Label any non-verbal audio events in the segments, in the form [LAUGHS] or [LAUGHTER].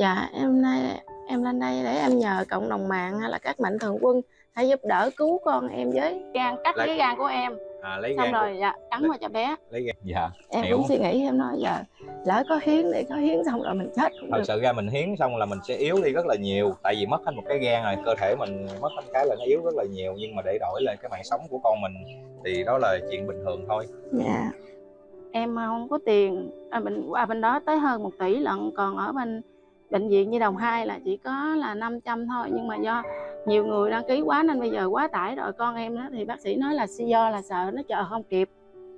Dạ em nay em lên đây để em nhờ cộng đồng mạng hay là các mạnh thường quân hãy giúp đỡ cứu con em với. Gan cắt Lấy- cái gan của em. À, lấy xong gan rồi dạ cắn lấy- vào cho bé. lấy gan. Dạ em hiểu. cũng suy nghĩ em nói giờ lỡ có hiến để có hiến xong rồi mình chết cũng thật được. sự ra mình hiến xong là mình sẽ yếu đi rất là nhiều tại vì mất hết một cái gan rồi cơ thể mình mất hết cái là nó yếu rất là nhiều nhưng mà để đổi lại cái mạng sống của con mình thì đó là chuyện bình thường thôi. Dạ. Em không có tiền. À, bên qua bên đó tới hơn một tỷ lận còn ở bên bệnh viện Nhi đồng 2 là chỉ có là 500 thôi nhưng mà do nhiều người đăng ký quá nên bây giờ quá tải rồi con em đó thì bác sĩ nói là do là sợ nó chờ không kịp.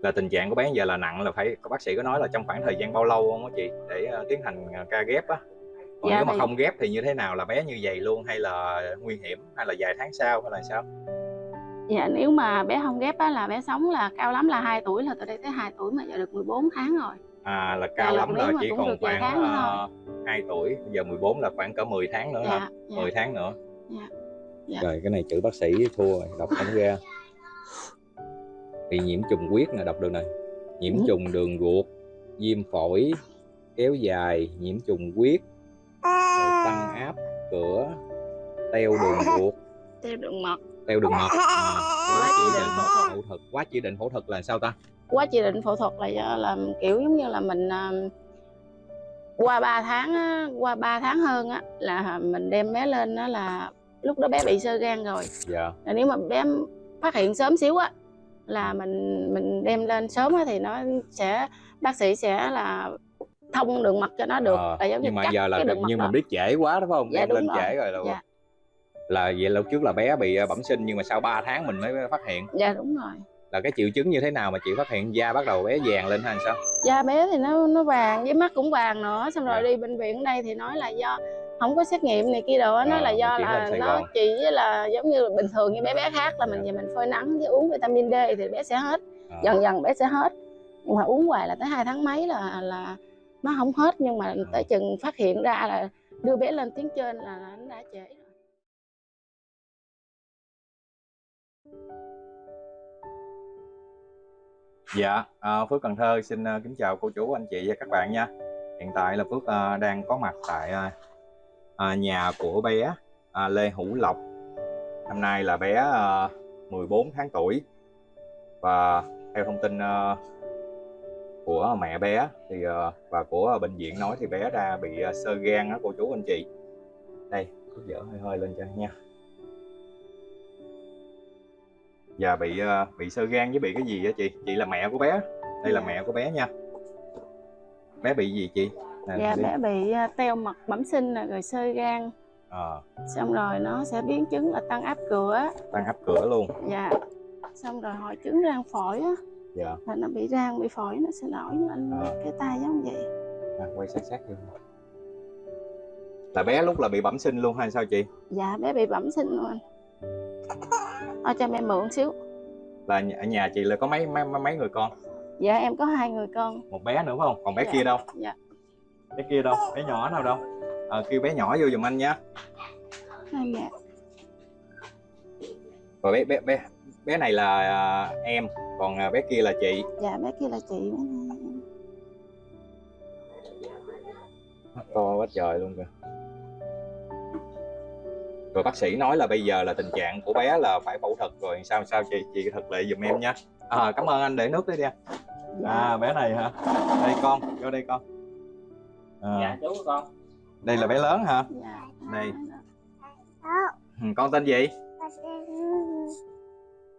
Là tình trạng của bé giờ là nặng là phải có bác sĩ có nói là trong khoảng thời gian bao lâu không á chị để ờ, tiến hành ờ, ca ghép á? Còn Dạ, nếu mà thì- không ghép thì như thế nào? Là bé như vậy luôn hay là nguy hiểm hay là vài tháng sau hay là sao? Dạ nếu mà bé không ghép á là bé sống là cao lắm là 2 tuổi là từ đây tới 2 tuổi mà giờ được 14 tháng rồi. À là cao Dạ, lắm rồi chỉ còn khoảng uh, 2 tuổi bây giờ 14 là khoảng cỡ 10 tháng nữa hả Dạ, dạ. 10 tháng nữa Dạ. Dạ. rồi cái này chữ bác sĩ thua rồi đọc không ra bị nhiễm trùng huyết nè đọc được này nhiễm Ừ. trùng đường ruột viêm phổi kéo dài nhiễm trùng huyết rồi tăng áp cửa teo đường ruột Theo đường mật. teo đường mật à, quá chỉ định phẫu thuật [LAUGHS] quá chỉ định phẫu thuật là sao ta Quá chỉ định phẫu thuật là do là kiểu giống như là mình à, qua 3 tháng á, qua 3 tháng hơn á là mình đem bé lên đó là lúc đó bé bị sơ gan rồi. dạ Là nếu mà bé phát hiện sớm xíu á là mình mình đem lên sớm á thì nó sẽ bác sĩ sẽ là thông đường mật cho nó được Ờ, là giống như nhưng mà giờ là đường nhưng đó. mình biết trễ quá đúng không Dạ, đem đúng lên rồi. trễ rồi là Dạ. là vậy lúc trước là bé bị ờ, bẩm sinh nhưng mà sau 3 tháng mình mới phát hiện dạ đúng rồi là cái triệu chứng như thế nào mà chị phát hiện da bắt đầu bé vàng lên hay sao da bé thì nó nó vàng với mắt cũng vàng nữa xong rồi Dạ. đi bệnh viện ở đây thì nói là do không có xét nghiệm này kia đồ á, nói Ờ, là do là nó chỉ là giống như bình thường như bé bé khác là mình Dạ. về mình phơi nắng với uống vitamin D thì bé sẽ hết Ờ. dần dần bé sẽ hết nhưng mà uống hoài là tới hai tháng mấy là là nó không hết nhưng mà Ờ. tới chừng phát hiện ra là đưa bé lên tuyến trên là nó đã trễ Dạ, à, Phước Cần Thơ xin ờ, kính chào cô chú, anh chị và các bạn nha. Hiện tại là Phước ờ, đang có mặt tại nhà của bé Lê Hữu Lộc. Năm nay là bé à, 14 tháng tuổi và theo thông tin của mẹ bé thì và của bệnh viện nói thì bé đã bị sơ gan đó cô chú anh chị. Đây, cứ dở hơi hơi lên cho nha. Dạ bị ờ, bị sơ gan với bị cái gì á chị? Chị là mẹ của bé. Đây là Dạ. mẹ của bé nha. Bé bị gì chị? Nè, dạ đi. bé bị à, teo mật bẩm sinh rồi sơ gan Ờ, xong rồi nó sẽ biến chứng là tăng áp cửa tăng áp cửa luôn. dạ xong rồi hội chứng rang phổi á Dạ. là nó bị rang bị phổi nó sẽ nổi lên Ờ. cái tay giống vậy À, quay sát sát vô. Là bé lúc là bị bẩm sinh luôn hay sao chị? dạ bé bị bẩm sinh luôn ở cho mẹ mượn xíu Là ở nhà chị là có mấy mấy mấy người con? dạ em có hai người con Một bé nữa phải không? Còn bé Dạ. kia đâu? dạ Bé kia đâu? Bé nhỏ nào đâu? Ờ, kêu bé nhỏ vô giùm anh nha. hai mẹ Rồi bé bé bé bé này là à, em, còn à, bé kia là chị. dạ bé kia là chị bé này. To quá trời luôn kìa rồi bác sĩ nói là bây giờ là tình trạng của bé là phải phẫu thuật rồi sao sao chị chị thật lệ giùm em nha à, cảm ơn anh để nước đấy đi dạ à bé này hả? Đây con vô đây con. À, dạ chú con. Đây là bé lớn hả? Dạ. Đây. Ừ, con tên gì?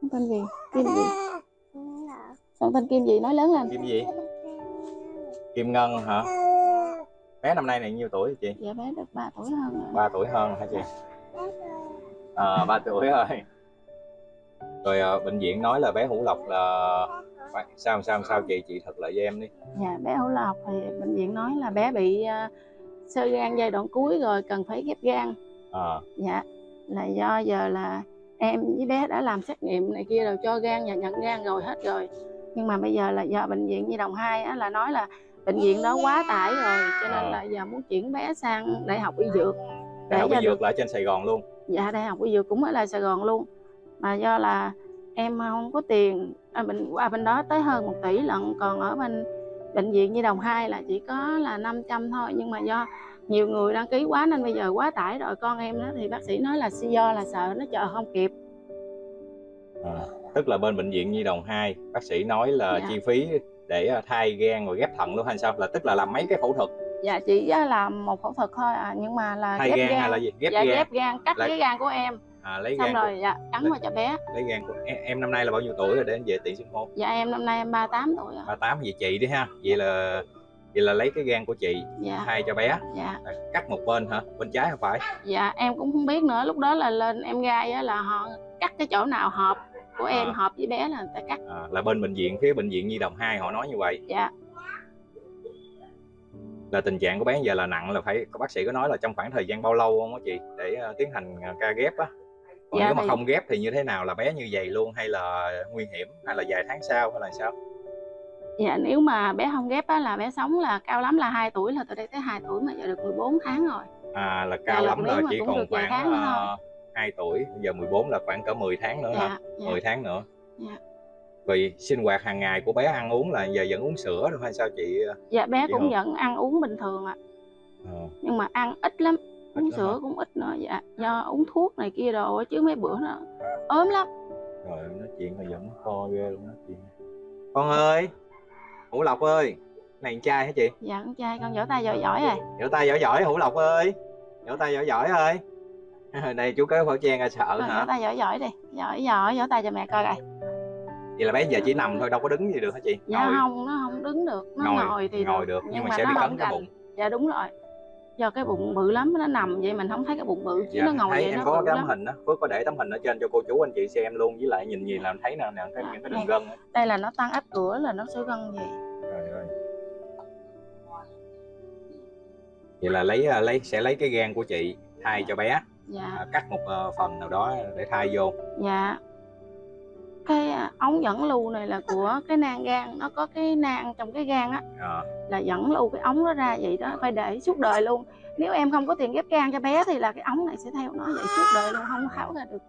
Con tên gì? Kim gì? Con tên kim gì? Nói lớn lên. Kim gì? Kim ngân hả? Bé năm nay này nhiêu tuổi hả chị? Dạ bé được 3 tuổi hơn rồi. 3 tuổi hơn hả chị à 3 tuổi rồi. Rồi à, bệnh viện nói là bé hữu lộc là sao sao sao chị chị thật lại với em đi. Dạ bé Hữu Lộc thì bệnh viện nói là bé bị à, sơ gan giai đoạn cuối rồi cần phải ghép gan. À, dạ là do giờ là em với bé đã làm xét nghiệm này kia rồi cho gan và nhận gan rồi hết rồi. Nhưng mà bây giờ là do bệnh viện Nhi đồng 2 á, là nói là bệnh viện đó quá tải rồi cho nên À. là giờ muốn chuyển bé sang đại học y dược đại học cho y dược. là ở trên Sài Gòn luôn. Dạ đại học y dược cũng ở lại Sài Gòn luôn. Mà do là em không có tiền. À, bệnh qua bên đó tới hơn một tỷ lận. Còn ở bên bệnh viện Nhi đồng 2 là chỉ có là 500 thôi. Nhưng mà do nhiều người đăng ký quá nên bây giờ quá tải rồi. Con em đó thì bác sĩ nói là do là sợ nó chờ không kịp. À, tức là bên bệnh viện nhi đồng 2 bác sĩ nói là Dạ. chi phí để à, thay gan rồi ghép thận luôn hay sao? Là tức là làm mấy cái phẫu thuật dạ chỉ á làm một phẫu thuật thôi. À nhưng mà là thay ghép gan, gan, hay là gì? Ghép dạ gan. ghép gan cắt Là- cái gan của em. À, lấy xong gan rồi dạ cắn vào cho bé. của, lấy gan của em, em năm nay là bao nhiêu tuổi rồi để anh về tiện xưng hô? Dạ em năm nay em 38 tuổi rồi. 38 vậy chị đi ha. Vậy là vậy là lấy cái gan của chị dạ. thay cho bé. Dạ. À, cắt một bên hả? Bên trái không phải? Dạ em cũng không biết nữa. Lúc đó là lên em gai á là họ cắt cái chỗ nào hợp của em À. hợp với bé là người ta cắt. À, là bên bệnh viện phía bệnh viện nhi đồng 2 họ nói như vậy. Dạ là tình trạng của bé giờ là nặng là phải có bác sĩ có nói là trong khoảng thời gian bao lâu không á chị để ờ, tiến hành ờ, ca ghép á? Còn Dạ nếu mà thì- không ghép thì như thế nào? Là bé như vậy luôn hay là nguy hiểm hay là vài tháng sau hay là sao? Dạ nếu mà bé không ghép á là bé sống là cao lắm là 2 tuổi là từ đây tới 2 tuổi mà giờ được 14 tháng rồi. À là cao Dạ, lắm mà chỉ còn khoảng uh, 2 tuổi giờ 14 là khoảng cỡ 10 tháng nữa hả? Dạ dạ. 10 tháng nữa. Dạ. Vì sinh hoạt hàng ngày của bé ăn uống là giờ vẫn uống sữa thôi hay sao chị dạ bé Chị cũng không? vẫn ăn uống bình thường ạ. Ờ, nhưng mà ăn ít lắm uống lắm sữa hả? cũng ít nữa dạ do uống thuốc này kia đồ á, chứ mấy bữa nó ốm lắm. Rồi nói chuyện mà vẫn kho ghê luôn nói chuyện con ơi hữu lộc ơi này con trai hả chị? Dạ con trai con vỗ tay giỏi giỏi rồi vỗ tay giỏi giỏi hữu lộc ơi. Vỗ tay giỏi giỏi ơi. [LAUGHS] Đây chú kéo khẩu trang ra sợ vỗ hả? tay giỏi giỏi đi. Giỏi giỏi vỗ tay cho mẹ coi coi vậy là bé giờ chỉ nằm thôi đâu có đứng gì được hả chị? Dạ ngồi. không nó không đứng được nó Ngồi- ngồi, thì ngồi được, nhưng mà sẽ nó bị cấn cái bụng. dạ đúng rồi. Do cái bụng bự lắm nó nằm vậy mình không thấy cái bụng bự chứ dạ, nó ngồi thấy vậy em nó có cái lắm. tấm hình đó Phước có để tấm hình ở trên cho cô chú anh chị xem luôn với lại nhìn gì làm thấy nè nè cái, những cái đường gân á. đây là nó tăng áp cửa là nó sẽ gân gì trời ơi. Vậy là lấy à, lấy sẽ lấy cái gan của chị thay cho bé. Dạ. À, cắt một ờ, phần nào đó để thay vô. Dạ cái à, ống dẫn lưu này là của cái nang gan nó có cái nang trong cái gan á à, là dẫn lưu cái ống nó ra vậy đó phải để suốt đời luôn. Nếu em không có tiền ghép gan cho bé thì là cái ống này sẽ theo nó vậy suốt đời luôn không tháo ra được.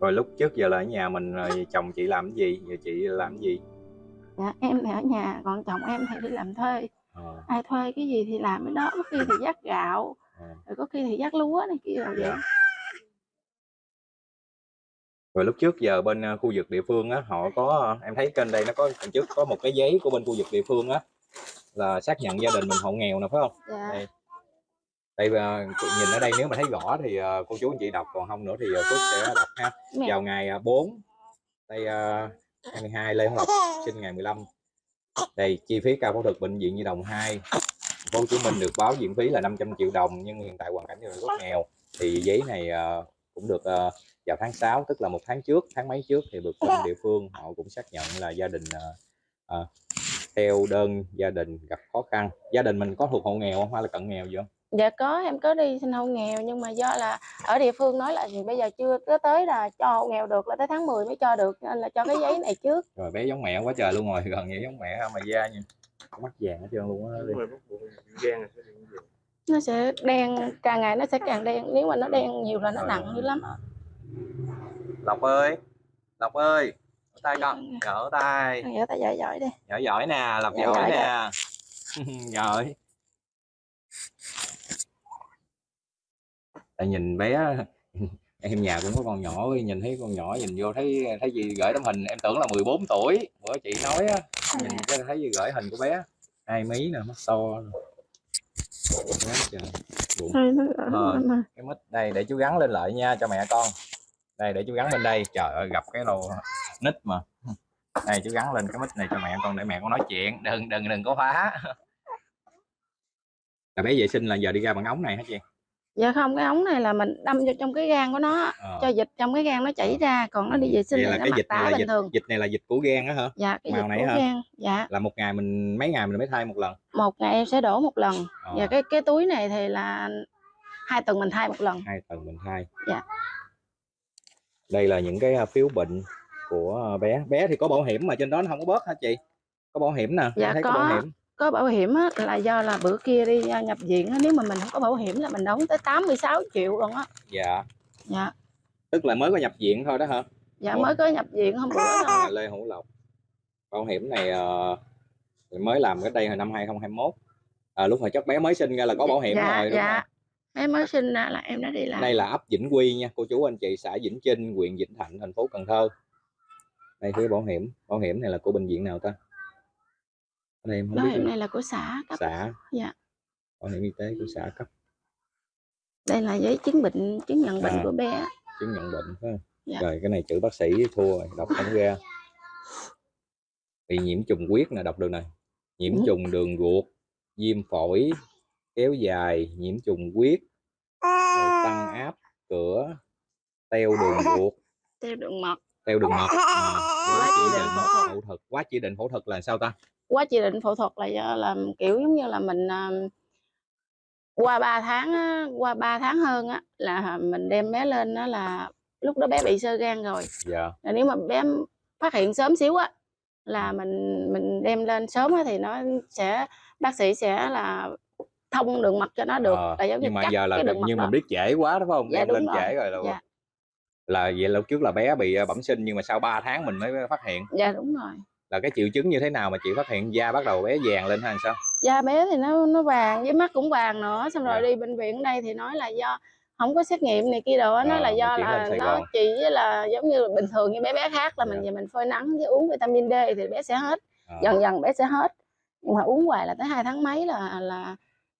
Rồi lúc trước giờ là ở nhà mình rồi chồng chị làm cái gì? Giờ chị làm cái gì? Dạ em thì ở nhà còn chồng em thì đi làm thuê. Ờ, ai thuê cái gì thì làm cái đó có khi thì dắt gạo ờ. rồi có khi thì dắt lúa này kia rồi vậy. Dạ. Rồi lúc trước giờ bên ờ, khu vực địa phương á họ có em thấy kênh đây nó có trước có một cái giấy của bên khu vực địa phương á là xác nhận gia đình mình hộ nghèo nè phải không? Dạ. Đây. Đây ờ, nhìn ở đây nếu mà thấy rõ thì ờ, cô chú anh chị đọc còn không nữa thì ờ, Phước sẽ đọc ha. Mẹ. Vào ngày ờ, 4 đây ờ, 22 Lê Hồng Lộc sinh ngày 15 đây chi phí cao phẫu thuật bệnh viện Nhi đồng 2 thành phố Hồ Chí Minh được báo viện phí là 500 triệu đồng nhưng hiện tại hoàn cảnh đình rất nghèo. Thì giấy này ờ, cũng được ờ, vào tháng 6 tức là một tháng trước tháng mấy trước thì được bên địa phương họ cũng xác nhận là gia đình ờ, ờ, theo đơn gia đình gặp khó khăn. Gia đình mình có thuộc hộ nghèo không? Hay là cận nghèo gì không? Dạ có em có đi sinh hộ nghèo nhưng mà do là ở địa phương nói là gì bây giờ chưa có tới là cho hộ nghèo được là tới tháng 10 mới cho được nên là cho cái giấy này trước. Rồi bé giống mẹ quá trời luôn rồi [LAUGHS] gần như giống mẹ mà da nha mắt vàng hết trơn luôn á nó sẽ đen càng ngày nó sẽ càng đen nếu mà nó đen nhiều là nó nặng dữ lắm lộc ơi lộc ơi Gỡ tay con gỡ tay. Vỗ tay giỏi giỏi đi. Giỏi giỏi nè lộc Dạ, giỏi giỏi nè. giỏi. [LAUGHS] Tại nhìn bé [LAUGHS] em nhà cũng có con nhỏ nhìn thấy con nhỏ nhìn vô thấy thấy gì gửi tấm hình. Em tưởng là 14 tuổi. Bữa chị nói á nhìn cái thấy gì gửi hình của bé. Hai mí nè mắt to Quá trời. Bụng. Nó- cái mít đây để chú gắn lên lại nha cho mẹ con đây để chú gắn bên đây. Trời ơi gặp cái đồ nít mà. Đây chú gắn lên cái mít này cho mẹ con để mẹ con nói chuyện. Đừng đừng đừng có phá. Là bé vệ sinh là giờ đi ra bằng ống này hả chị? Dạ không cái ống này là mình đâm vô trong cái gan của nó. Ờ. cho dịch trong cái gan nó chảy ra còn nó đi vệ sinh Vậy là cái dịch này là bình dịch thường. dịch này là dịch của gan á hả? Dạ cái màu dịch này của hả? gan dạ. Là một ngày mình mấy ngày mình mới thay một lần? Một ngày em sẽ đổ một lần. Ờ, và cái cái túi này thì là hai tuần mình thay một lần. Hai tuần mình thay. Dạ. Đây là những cái à, phiếu bệnh của à, bé. Bé thì có bảo hiểm mà trên đó nó không có bớt hả chị? Có bảo hiểm nè Dạ, thấy có. bảo hiểm. Có bảo hiểm á, là do là bữa kia đi à, nhập viện á, nếu mà mình không có bảo hiểm là mình đóng tới 86 triệu luôn á. Dạ. Dạ. Tức là mới có nhập viện thôi đó hả? Dạ Ủa? mới có nhập viện hôm bữa thôi Lê Hữu Lộc. Bảo hiểm này ờ, mới làm cái đây hồi năm 2021 à, lúc mà chắc bé mới sinh ra là có bảo hiểm dạ, rồi đúng dạ. không bé mới sinh ra là em đã đi làm. Đây là ấp Vĩnh Quy nha cô chú anh chị xã Vĩnh Trinh huyện Vĩnh Thạnh thành phố Cần Thơ. Đây phía bảo hiểm bảo hiểm này là của bệnh viện nào ta? Ở đây em không bảo hiểm này là của xã cấp. Xã. Dạ. Bảo hiểm y tế của xã cấp. Đây là giấy chứng bệnh chứng nhận bệnh À. của bé. Chứng nhận bệnh phải không? Dạ. rồi cái này chữ bác sĩ thua rồi đọc không ra. Bị nhiễm trùng huyết nè đọc được này. Nhiễm trùng đường ruột viêm phổi kéo dài nhiễm trùng huyết rồi tăng áp cửa teo đường [LAUGHS] ruột. Theo đường mật. Teo đường mật [LAUGHS] à, quá chỉ định phẫu thuật. quá chỉ định phẫu thuật là sao ta? Quá chỉ định phẫu thuật là do làm kiểu giống như là mình à, qua 3 tháng á, qua 3 tháng hơn á là mình đem bé lên đó là lúc đó bé bị sơ gan rồi. Dạ. Là nếu mà bé phát hiện sớm xíu á là mình mình đem lên sớm á thì nó sẽ bác sĩ sẽ là thông đường mật cho nó được Ờ, là giống như nhưng mà cắt giờ là đường nhưng mình biết trễ quá đúng không? Dạ, đem đúng lên rồi. trễ rồi. là dạ. là vậy lúc trước là bé bị ờ, bẩm sinh nhưng mà sau 3 tháng mình mới phát hiện. Dạ đúng rồi. Là cái triệu chứng như thế nào mà chị phát hiện? Da bắt đầu bé vàng lên hay sao? Da bé thì nó nó vàng với mắt cũng vàng nữa. Xong rồi Dạ. đi bệnh viện đây thì nói là do không có xét nghiệm này kia đồ á, nói Ờ, là do là nó chỉ là giống như bình thường như bé bé khác là mình Dạ. về mình phơi nắng với uống vitamin D thì bé sẽ hết Ờ, dần dần bé sẽ hết. Nhưng mà uống hoài là tới hai tháng mấy là là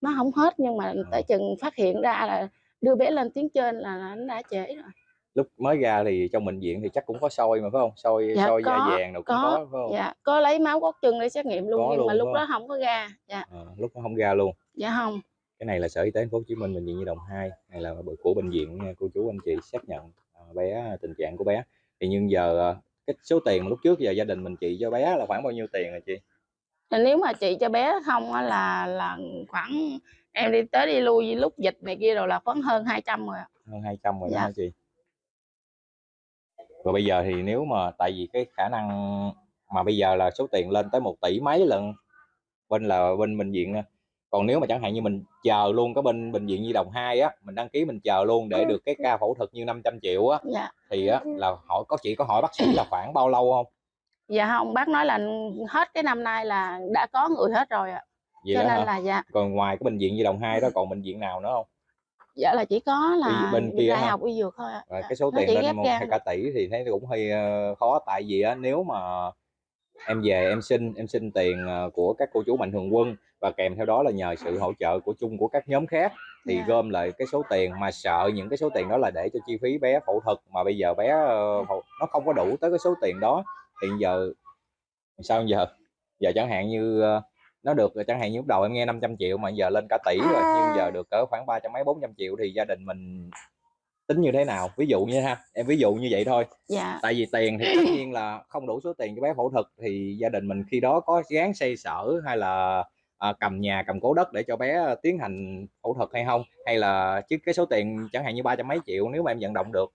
nó không hết nhưng mà tới chừng phát hiện ra là đưa bé lên tuyến trên là, nó đã trễ rồi. Lúc mới ra thì trong bệnh viện thì chắc cũng có soi mà phải không? Soi Dạ, soi da có, vàng đâu cũng có, có phải không? Dạ có lấy máu gót chân để xét nghiệm luôn Có nhưng luôn, mà lúc đó không? có ra dạ. Ờ, lúc nó không ra luôn. Dạ không cái này là sở y tế thành phố hồ chí minh bệnh viện nhi đồng 2 này là của bệnh viện cô chú anh chị xác nhận ờ, bé tình trạng của bé. Thì nhưng giờ ờ, cái số tiền lúc trước giờ gia đình mình trị cho bé là khoảng bao nhiêu tiền rồi chị nếu mà chị cho bé không á là là khoảng em đi tới đi lui lúc dịch này kia rồi là khoảng hơn 200 rồi ạ. hơn 200 rồi đó Dạ. hả chị? Rồi bây giờ thì nếu mà tại vì cái khả năng mà bây giờ là số tiền lên tới một tỷ mấy lần bên là bên bệnh viện còn nếu mà chẳng hạn như mình chờ luôn cái bên bệnh viện nhi đồng 2 á mình đăng ký mình chờ luôn để được cái ca phẫu thuật như 500 triệu á dạ. thì á là hỏi có chỉ có hỏi bác sĩ là khoảng bao lâu không dạ không bác nói là hết cái năm nay là đã có người hết rồi ạ. Vậy cho nên hả? là dạ. Còn ngoài cái bệnh viện nhi đồng 2 đó còn bệnh viện nào nữa không dạ là chỉ có là bên kia đại học y dược thôi ạ. Dạ. cái số Nó tiền lên một hai cả tỷ thì thấy cũng hơi ờ, khó. Tại vì á nếu mà em về em xin em xin tiền ờ, của các cô chú mạnh thường quân và kèm theo đó là nhờ sự hỗ trợ của chung của các nhóm khác thì Dạ. gom lại cái số tiền mà sợ những cái số tiền đó là để cho chi phí bé phẫu thuật. Mà bây giờ bé ờ, nó không có đủ tới cái số tiền đó thì giờ sao giờ? Giờ chẳng hạn như ờ, nó được chẳng hạn như lúc đầu em nghe 500 triệu mà giờ lên cả tỷ rồi nhưng giờ được cỡ khoảng ba trăm mấy bốn trăm triệu thì gia đình mình tính như thế nào? Ví dụ như ha em ví dụ như vậy thôi. Dạ. Tại vì tiền thì tất nhiên là không đủ số tiền cho bé phẫu thuật thì gia đình mình khi đó có gán xây sở hay là à, cầm nhà cầm cố đất để cho bé à, tiến hành phẫu thuật hay không? Hay là chứ cái số tiền chẳng hạn như ba trăm mấy triệu nếu mà em vận động được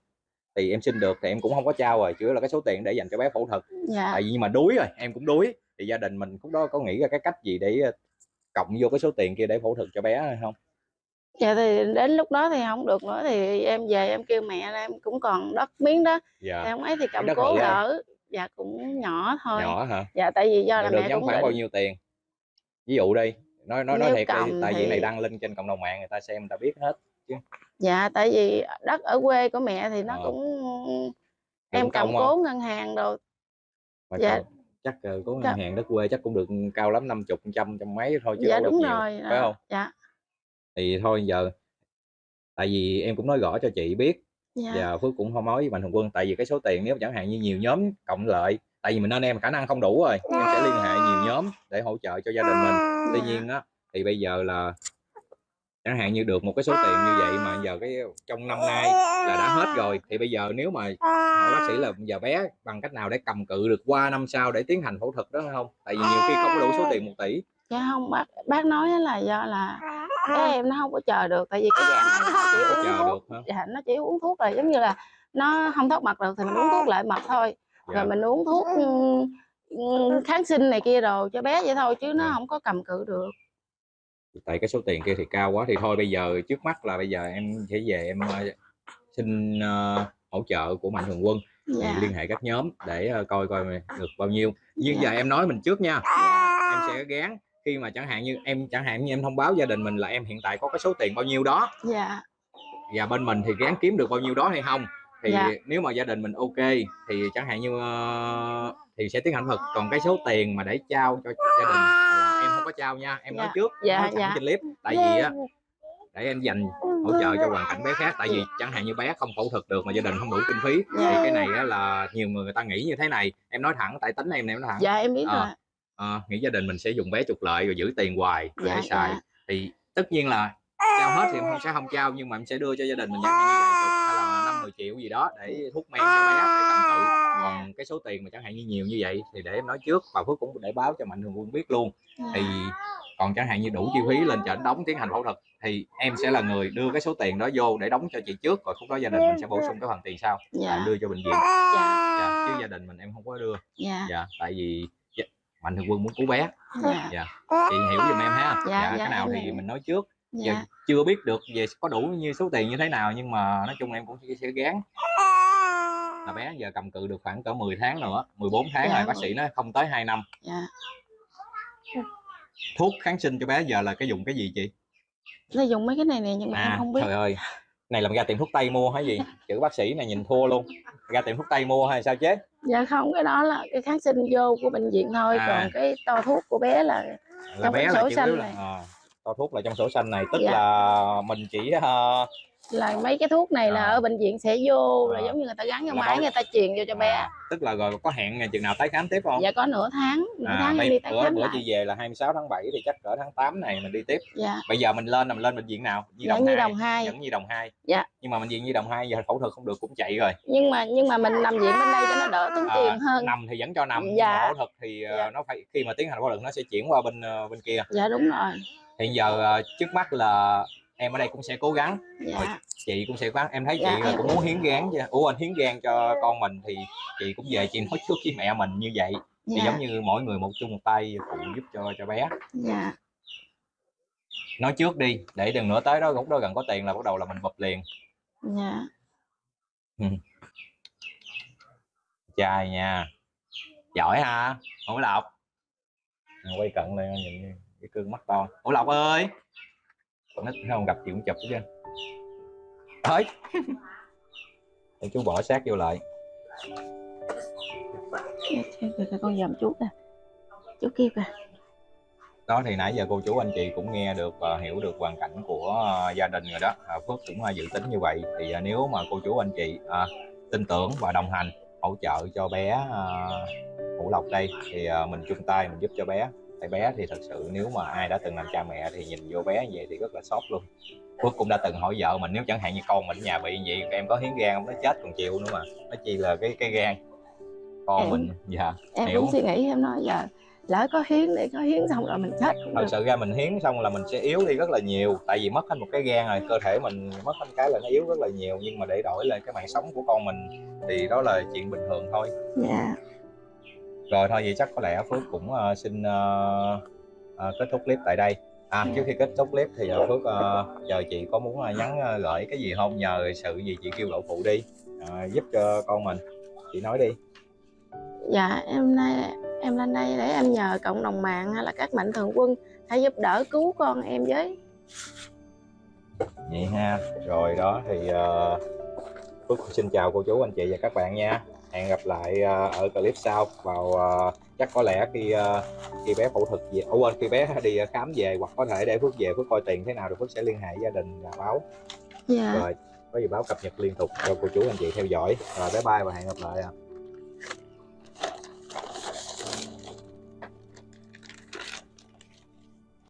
thì em xin được thì em cũng không có trao rồi yếu là cái số tiền để dành cho bé phẫu thuật. Dạ. Tại vì mà đuối rồi em cũng đuối. Thì gia đình mình cũng đó có nghĩ ra cái cách gì để ờ, cộng vô cái số tiền kia để phẫu thuật cho bé hay không? Dạ thì đến lúc đó thì không được nữa thì em về em kêu mẹ là em cũng còn đất miếng đó. Dạ. Không ấy thì cầm cố đỡ dạ cũng nhỏ thôi. Nhỏ hả? Dạ tại vì do Được là được mẹ cũng khoảng định bao nhiêu tiền. Ví dụ đi nói nói nói Nếu thiệt đi tại vì thì- này đăng lên trên cộng đồng mạng người ta xem người ta biết hết dạ tại vì đất ở quê của mẹ thì nó Ờ. cũng em cầm công cố ngân hàng rồi mà Dạ. còn chắc ờ, có ngân Dạ. hàng đất quê chắc cũng được cao lắm năm chục trăm trăm mấy thôi chứ dạ đâu được đúng nhiều rồi phải đó. không dạ thì thôi giờ tại vì em cũng nói rõ cho chị biết dạ và Phước cũng không nói với Mạnh Thường Quân tại vì cái số tiền nếu chẳng hạn như nhiều nhóm cộng lại tại vì mình anh em khả năng không đủ rồi em sẽ liên hệ nhiều nhóm để hỗ trợ cho gia đình mình tuy Dạ. nhiên á thì bây giờ là chẳng hạn như được một cái số tiền như vậy mà giờ cái trong năm nay là đã hết rồi thì bây giờ nếu mà hỏi bác sĩ là giờ bé bằng cách nào để cầm cự được qua năm sau để tiến hành phẫu thuật đó không tại vì nhiều khi không có đủ số tiền một tỷ. Dạ không bác bác nói là do là bé em nó không có chờ được tại vì cái dạng này nó chỉ có uống chờ thuốc được hả? dạ nó chỉ uống thuốc là giống như là nó không thoát mật được thì mình uống thuốc lại mật thôi. Dạ. rồi mình uống thuốc kháng sinh này kia đồ cho bé vậy thôi chứ nó Dạ. không có cầm cự được tại cái số tiền kia thì cao quá thì thôi bây giờ trước mắt là bây giờ em sẽ về em ờ, xin ờ, hỗ trợ của mạnh thường quân. Thì dạ. liên hệ các nhóm để ờ, coi coi được bao nhiêu. Nhưng Dạ. giờ em nói mình trước nha. Em sẽ gán khi mà chẳng hạn như em chẳng hạn như em thông báo gia đình mình là em hiện tại có cái số tiền bao nhiêu đó. Dạ. Và bên mình thì gắng kiếm được bao nhiêu đó hay không? Thì Dạ. nếu mà gia đình mình ok thì chẳng hạn như ờ, thì sẽ tiến hành thực. Còn cái số tiền mà để trao cho gia đình có trao nha em nói Dạ. trước Dạ, nói dạ. trên clip tại vì á để em dành hỗ trợ cho hoàn cảnh bé khác tại vì chẳng hạn như bé không phẫu thuật được mà gia đình không đủ kinh phí thì Dạ. cái này á là nhiều người người ta nghĩ như thế này em nói thẳng tại tính em này em nói thẳng dạ em biết Ờ, rồi Ờ, nghĩ gia đình mình sẽ dùng bé trục lợi rồi giữ tiền hoài để Dạ, xài dạ. thì tất nhiên là trao hết thì em không sẽ không trao nhưng mà em sẽ đưa cho gia đình mình hạn như vài chục hay là năm mười triệu gì đó để thuốc men cho bé để cầm cự cái số tiền mà chẳng hạn như nhiều như vậy thì để em nói trước và phước cũng để báo cho mạnh thường quân biết luôn. Thì còn chẳng hạn như đủ chi phí lên trển đóng tiến hành phẫu thuật thì em sẽ là người đưa cái số tiền đó vô để đóng cho chị trước rồi khúc đó gia đình mình sẽ bổ sung cái phần tiền sau. Dạ. Đưa cho bệnh viện. Dạ. Dạ, chứ gia đình mình em không có đưa. Dạ. Dạ tại vì dạ, mạnh thường quân muốn cứu bé. Dạ. Dạ. Chị hiểu giùm em ha. Dạ, dạ, dạ, cái nào thì hiểu. mình nói trước. Giờ dạ chưa biết được về có đủ như số tiền như thế nào nhưng mà nói chung em cũng sẽ gán là bé giờ cầm cự được khoảng cỡ 10 tháng nữa 14 tháng Dạ, rồi bác sĩ nói không tới 2 năm. Dạ. Thuốc kháng sinh cho bé giờ là cái dùng cái gì chị? Nó dùng mấy cái này nè nhưng mà em không biết. trời ơi. Này là ra tiệm thuốc tây mua hay gì? Chữ bác sĩ này nhìn thua luôn. Ra tiệm thuốc tây mua hay sao chế dạ không cái đó là cái kháng sinh vô của bệnh viện thôi À. còn cái to thuốc của bé là là Trong bé cái là sổ xanh là này. à, to thuốc là trong sổ xanh này tức Dạ. là mình chỉ ờ, là mấy cái thuốc này là À. ở bệnh viện sẽ vô là À. giống như người ta gắn vô máy người ta truyền vô cho bé. À, tức là rồi có hẹn ngày chừng nào tái khám tiếp không? Dạ có nửa tháng nửa à, tháng bây, đi tái bữa khám bữa chị về là 26 tháng 7 thì chắc cỡ tháng 8 này mình đi tiếp. Dạ. Bây giờ mình lên là mình lên bệnh viện nào? Nhi dạ đồng như 2 đồng hai. Dẫn Nhi đồng 2 Dạ. nhưng mà bệnh viện Nhi đồng 2 giờ phẫu thuật không được cũng chạy rồi. Nhưng mà nhưng mà mình nằm viện bên đây cho nó đỡ tốn À, tiền hơn. nằm thì vẫn cho nằm Dạ. phẫu thuật thì ờ, Dạ. nó phải khi mà tiến hành phẫu thuật nó sẽ chuyển qua bên ờ, bên kia. Dạ đúng rồi. Hiện giờ ờ, trước mắt là em ở đây cũng sẽ cố gắng. Dạ. Chị cũng sẽ cố gắng em thấy chị Dạ, là em- cũng muốn hiến gan chứ ủa anh hiến gan cho con mình thì chị cũng về chị nói trước với mẹ mình như vậy. Thì dạ. giống như mỗi người một chung một tay phụ giúp cho cho bé. Dạ. Nói trước đi để đừng nữa tới đó lúc đó gần có tiền là bắt đầu là mình bập liền. Dạ. Trai nha. Giỏi ha. Hữu lộc? Quay cận lên nhìn cái cương mắt to. Hữu lộc ơi nít không gặp chị cũng chụp chứ tới để chú bỏ sát vô lại. Kìa con dòm chú kìa chú kêu kìa đó thì nãy giờ cô chú anh chị cũng nghe được và hiểu được hoàn cảnh của ờ, gia đình rồi đó. À, Phước cũng uh, dự tính như vậy. Thì nếu mà cô chú anh chị ờ, tin tưởng và đồng hành hỗ trợ cho bé Hữu Lộc đây thì mình chung tay mình giúp cho bé tại bé thì thật sự nếu mà ai đã từng làm cha mẹ thì nhìn vô bé như vậy thì rất là sót luôn. Phước cũng đã từng hỏi vợ mình nếu chẳng hạn như con mình ở nhà bị vậy em có hiến gan không? Nó chết còn chịu nữa mà. Nó chi là cái cái gan. Con Em- mình dạ em Hiểu. cũng suy nghĩ em nói giờ lỡ có hiến để có hiến xong rồi mình chết cũng thật được. sự ra mình hiến xong là mình sẽ yếu đi rất là nhiều tại vì mất hết một cái gan rồi cơ thể mình mất hết cái là nó yếu rất là nhiều nhưng mà để đổi lại cái mạng sống của con mình thì đó là chuyện bình thường thôi. Dạ rồi thôi vậy chắc có lẽ phước cũng ờ, xin ờ, ờ, kết thúc clip tại đây. À Dạ. trước khi kết thúc clip thì ờ, phước ờ, chờ chị có muốn ờ, nhắn ờ, gửi cái gì không? Nhờ sự gì chị kêu lộ phụ đi. Ờ, giúp cho con mình. Chị nói đi. Dạ em nay em lên đây để em nhờ cộng đồng mạng hay là các mạnh thường quân hãy giúp đỡ cứu con em với. Vậy ha. Rồi đó thì uh, Phước xin chào cô chú anh chị và các bạn nha hẹn gặp lại ờ, ở clip sau. Vào ờ, chắc có lẽ khi ờ, khi bé phẫu thuật về Ủa, quên khi bé đi khám về hoặc có thể để Phước về Phước coi tiền thế nào rồi Phước sẽ liên hệ gia đình báo. Dạ. Rồi có gì báo cập nhật liên tục cho cô chú anh chị theo dõi. Rồi bye bye và hẹn gặp lại ạ